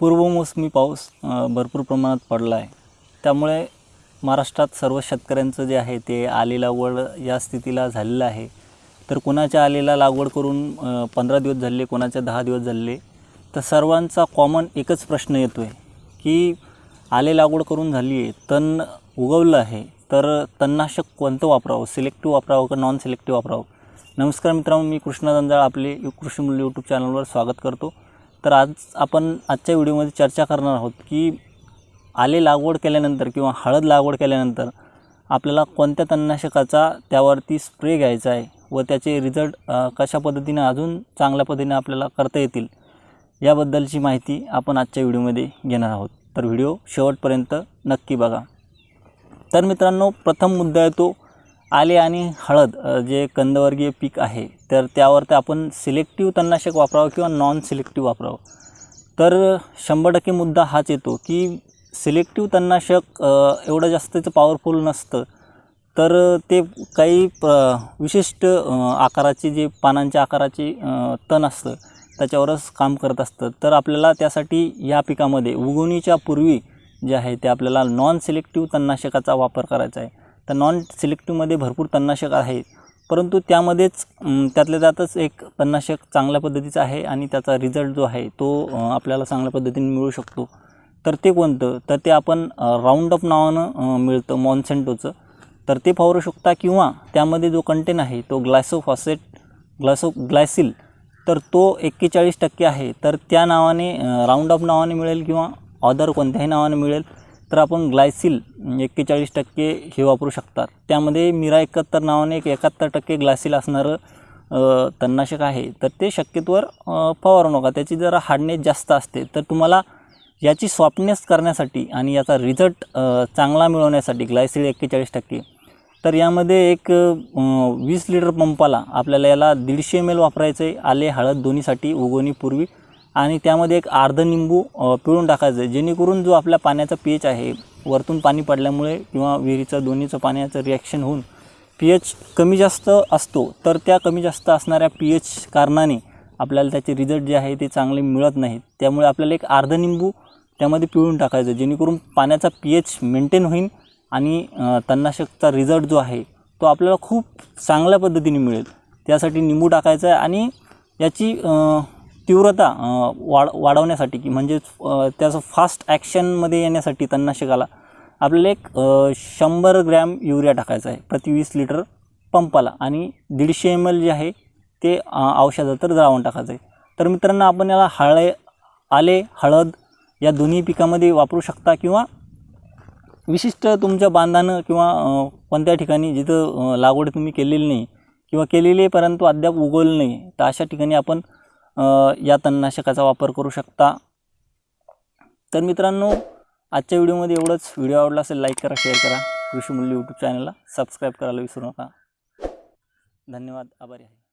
पूर्वमोसमी पाऊस भरपूर प्रमाणात पडला आहे. त्यामुळे महाराष्ट्रात सर्व शेतकऱ्यांचं जे आहे ते आली लागवड या स्थितीला झालेलं आहे. तर कोणाच्या आलेला लागवड करून पंधरा दिवस झाले कोणाच्या दहा दिवस झाले तर सर्वांचा कॉमन एकच प्रश्न येतो आहे की आले लागवड करून झाली आहे तण उगवलं आहे तर तणनाशक कोणतं वापरावं? सिलेक्टिव्ह वापरावं का नॉन सिलेक्टिव्ह वापरावं? नमस्कार मित्रांनो मी कृष्णा जंजाळ आपले यु- कृषी मूल्य यूट्यूब चॅनलवर स्वागत करतो. तर आज आपण आजच्या व्हिडिओमध्ये चर्चा करणार आहोत की आले लागवड केल्यानंतर किंवा हळद लागवड केल्यानंतर आपल्याला कोणत्या तणनाशकाचा त्यावरती स्प्रे घ्यायचा आहे व त्याचे रिझल्ट कशा पद्धतीने अजून चांगल्या पद्धतीने आपल्याला करता येतील याबद्दलची माहिती आपण आजच्या व्हिडिओमध्ये घेणार आहोत. तर व्हिडिओ शेवटपर्यंत नक्की बघा. तर मित्रांनो प्रथम मुद्दा येतो आले आणि हळद जे कंदवर्गीय पीक आहे तर त्यावर ते आपण सिलेक्टिव्ह तणनाशक वापरावं किंवा नॉन सिलेक्टिव्ह वापरावं. तर शंभर टक्के मुद्दा हाच येतो की सिलेक्टिव्ह तणनाशक एवढं जास्तचं पॉवरफुल नसतं. तर ते काही प विशिष्ट आकाराचे आकाराची जे पानांच्या आकाराची तण असतं त्याच्यावरच काम करत असतं. तर आपल्याला त्यासाठी या पिकामध्ये उगवणीच्या पूर्वी जे आहे ते आपल्याला नॉन सिलेक्टिव्ह तणनाशकाचा वापर करायचा आहे. तर नॉन सिलेक्टिव्हमध्ये भरपूर तणनाशक आहेत परंतु त्यामध्येच त्यातल्या त्यातच एक तणनाशक चांगल्या पद्धतीचं आहे आणि त्याचा रिझल्ट जो आहे तो आपल्याला चांगल्या पद्धतीने मिळू शकतो. तर ते कोणतं? तर ते आपण राऊंडअप नावानं मिळतं मॉन्सेंटोचं तर ते फावरू शकता किंवा त्यामध्ये जो कंटेन आहे तो ग्लायसोफॉसेट ग्लासो ग्लायसिल तर तो एक्केचाळीस टक्के आहे. तर त्या नावाने राऊंडअप नावाने मिळेल किंवा ऑदर कोणत्याही नावाने मिळेल. तर आपण ग्लायसिल म्हणजे एक्केचाळीस टक्के हे वापरू शकतात. त्यामध्ये मिरा एकाहत्तर नावाने एक एकाहत्तर टक्के ग्लायसिल असणारं तणनाशक आहे. तर ते शक्यतोवर फवारू नका. त्याची जरा हार्डनेस जास्त असते. तर तुम्हाला याची सॉफ्टनेस करण्यासाठी आणि याचा रिझल्ट चांगला मिळवण्यासाठी ग्लायसिल एक्केचाळीस टक्के. तर यामध्ये एक वीस लिटर पंपाला आपल्याला याला दीडशे एम एल वापरायचं आहे आले हळद दोन्हीसाठी उगवणीपूर्वी आणि त्यामध्ये एक अर्ध निंबू पिळून टाकायचं आहे. जेणेकरून जो आपल्या पाण्याचा पी एच आहे वरतून पाणी पडल्यामुळे किंवा विहिरीचं दोन्हीचं पाण्याचं रिॲक्शन होऊन पी एच कमी जास्त असतो तर त्या कमी जास्त असणाऱ्या पी एच कारणाने आपल्याला त्याचे रिझल्ट जे आहे ते चांगले मिळत नाहीत. त्यामुळे आपल्याला एक अर्ध निंबू त्यामध्ये पिळून टाकायचं जेणेकरून पाण्याचा पी एच मेंटेन होईल आणि तन्नाशकचा तणनाशकचा रिझल्ट जो आहे तो आपल्याला खूप चांगल्या पद्धतीने मिळेल. त्यासाठी निंबू टाकायचा आहे आणि याची तीव्रता वाढ वाढवण्यासाठी की म्हणजेच त्याचं फास्ट ॲक्शनमध्ये येण्यासाठी तणनाशकाला आपल्याला एक शंभर ग्रॅम युरिया टाकायचा आहे प्रति वीस लिटर पंपाला आणि दीडशे एम एल जे आहे ते अ, तर द्रावण टाकायचं आहे. तर मित्रांनो आपण याला हळे आले हळद या दोन्ही पिकामध्ये वापरू शकता किंवा विशिष्ट तुमच्या बांधानं किंवा कोणत्या ठिकाणी जिथं लागवड तुम्ही केलेली नाही किंवा केलेली आहे परंतु अद्याप उगवलं नाही तर अशा ठिकाणी आपण या तणनाशकाचा वापर करू शकता. तर मित्रांनो आजच्या व्हिडिओमध्ये एवढंच. व्हिडिओ आवडला असेल लाईक करा शेअर करा. कृषी मूल्य यूट्यूब चॅनलला सबस्क्राईब करायला विसरू नका. धन्यवाद. आभारी आहे.